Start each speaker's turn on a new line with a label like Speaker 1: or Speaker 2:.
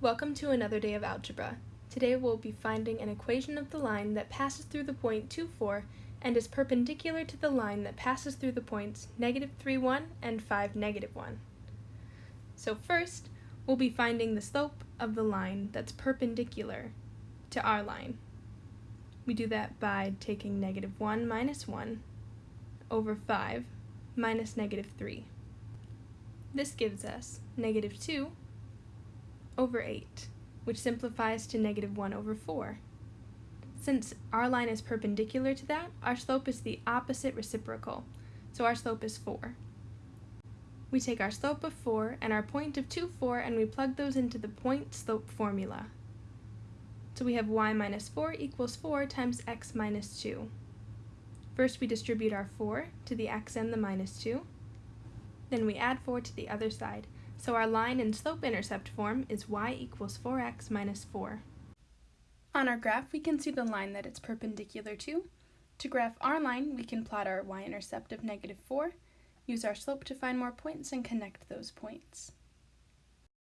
Speaker 1: Welcome to another day of algebra. Today we'll be finding an equation of the line that passes through the point 2, 4 and is perpendicular to the line that passes through the points negative 3, 1 and 5, negative 1. So first, we'll be finding the slope of the line that's perpendicular to our line. We do that by taking negative 1 minus 1 over 5 minus negative 3. This gives us negative 2 over 8, which simplifies to negative 1 over 4. Since our line is perpendicular to that, our slope is the opposite reciprocal, so our slope is 4. We take our slope of 4 and our point of 2, 4, and we plug those into the point slope formula. So we have y minus 4 equals 4 times x minus 2. First we distribute our 4 to the x and the minus 2. Then we add 4 to the other side, so our line in slope-intercept form is y equals 4x minus 4. On our graph, we can see the line that it's perpendicular to. To graph our line, we can plot our y-intercept of negative 4, use our slope to find more points, and connect those points.